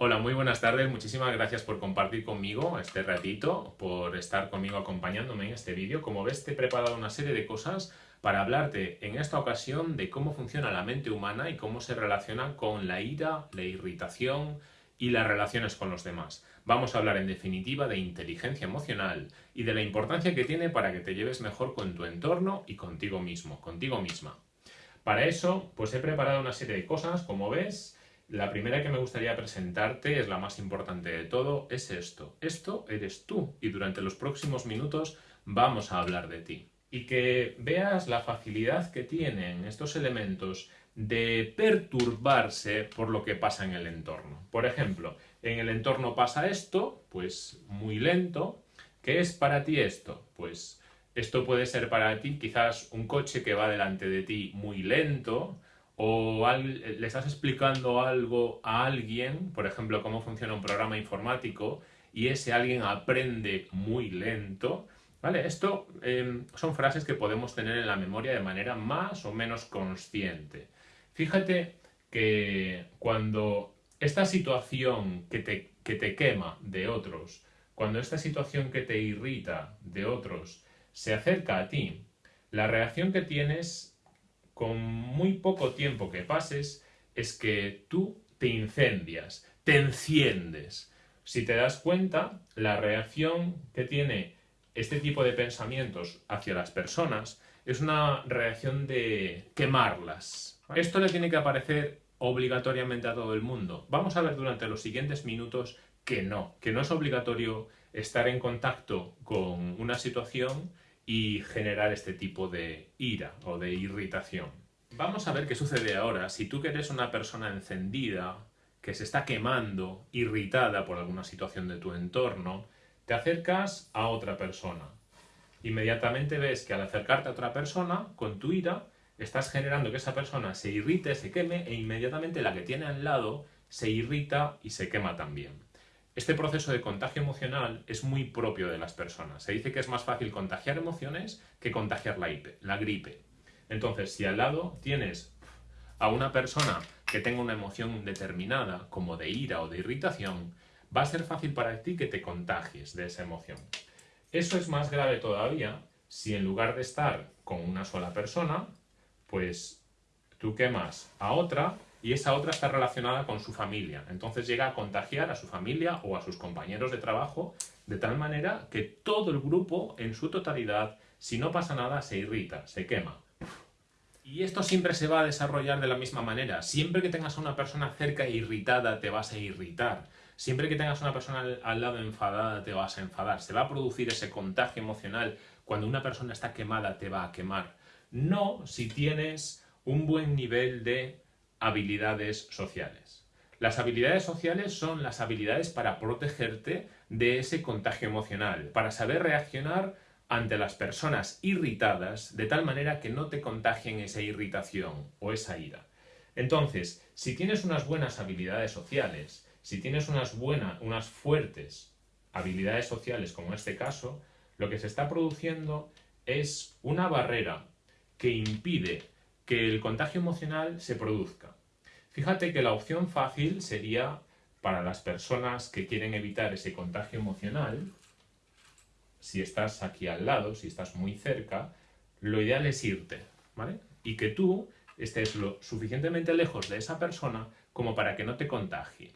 Hola, muy buenas tardes. Muchísimas gracias por compartir conmigo este ratito, por estar conmigo acompañándome en este vídeo. Como ves, te he preparado una serie de cosas para hablarte en esta ocasión de cómo funciona la mente humana y cómo se relaciona con la ira, la irritación y las relaciones con los demás. Vamos a hablar en definitiva de inteligencia emocional y de la importancia que tiene para que te lleves mejor con tu entorno y contigo mismo, contigo misma. Para eso, pues he preparado una serie de cosas, como ves, la primera que me gustaría presentarte es la más importante de todo, es esto. Esto eres tú y durante los próximos minutos vamos a hablar de ti. Y que veas la facilidad que tienen estos elementos de perturbarse por lo que pasa en el entorno. Por ejemplo, en el entorno pasa esto, pues muy lento. ¿Qué es para ti esto? Pues esto puede ser para ti quizás un coche que va delante de ti muy lento, o le estás explicando algo a alguien, por ejemplo, cómo funciona un programa informático, y ese alguien aprende muy lento, ¿vale? Esto em, son frases que podemos tener en la memoria de manera más o menos consciente. Fíjate que cuando esta situación que te, que te quema de otros, cuando esta situación que te irrita de otros se acerca a ti, la reacción que tienes con muy poco tiempo que pases, es que tú te incendias, te enciendes. Si te das cuenta, la reacción que tiene este tipo de pensamientos hacia las personas es una reacción de quemarlas. Esto le tiene que aparecer obligatoriamente a todo el mundo. Vamos a ver durante los siguientes minutos que no, que no es obligatorio estar en contacto con una situación y generar este tipo de ira o de irritación. Vamos a ver qué sucede ahora si tú que eres una persona encendida, que se está quemando, irritada por alguna situación de tu entorno, te acercas a otra persona. Inmediatamente ves que al acercarte a otra persona, con tu ira, estás generando que esa persona se irrite, se queme e inmediatamente la que tiene al lado se irrita y se quema también. Este proceso de contagio emocional es muy propio de las personas. Se dice que es más fácil contagiar emociones que contagiar la, gripe. Entonces, si al lado tienes a una persona que tenga una emoción determinada, como de ira o de irritación, va a ser fácil para ti que te contagies de esa emoción. Eso es más grave todavía si en lugar de estar con una sola persona, pues tú quemas a otra y esa otra está relacionada con su familia. Entonces llega a contagiar a su familia o a sus compañeros de trabajo de tal manera que todo el grupo en su totalidad, si no pasa nada, se irrita, se quema. Y esto siempre se va a desarrollar de la misma manera. Siempre que tengas a una persona cerca e irritada, te vas a irritar. Siempre que tengas a una persona al lado enfadada, te vas a enfadar. Se va a producir ese contagio emocional. Cuando una persona está quemada, te va a quemar. No si tienes un buen nivel de habilidades sociales. Las habilidades sociales son las habilidades para protegerte de ese contagio emocional, para saber reaccionar ante las personas irritadas de tal manera que no te contagien esa irritación o esa ira. Entonces, si tienes unas buenas habilidades sociales, si tienes unas buenas, unas fuertes habilidades sociales como en este caso, lo que se está produciendo es una barrera que impide que el contagio emocional se produzca. Fíjate que la opción fácil sería para las personas que quieren evitar ese contagio emocional, si estás aquí al lado, si estás muy cerca, lo ideal es irte, ¿vale? Y que tú estés lo suficientemente lejos de esa persona como para que no te contagie.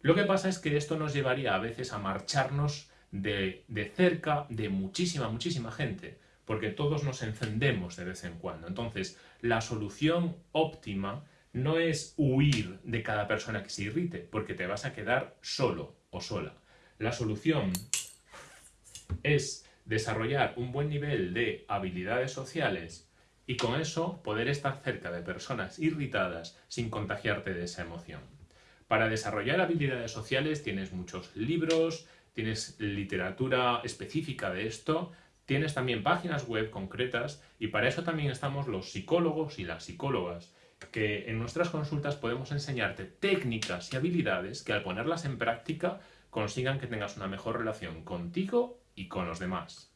Lo que pasa es que esto nos llevaría a veces a marcharnos de, de cerca de muchísima, muchísima gente, porque todos nos encendemos de vez en cuando. Entonces, la solución óptima no es huir de cada persona que se irrite, porque te vas a quedar solo o sola. La solución es desarrollar un buen nivel de habilidades sociales y con eso poder estar cerca de personas irritadas sin contagiarte de esa emoción. Para desarrollar habilidades sociales tienes muchos libros, tienes literatura específica de esto, Tienes también páginas web concretas y para eso también estamos los psicólogos y las psicólogas, que en nuestras consultas podemos enseñarte técnicas y habilidades que al ponerlas en práctica consigan que tengas una mejor relación contigo y con los demás.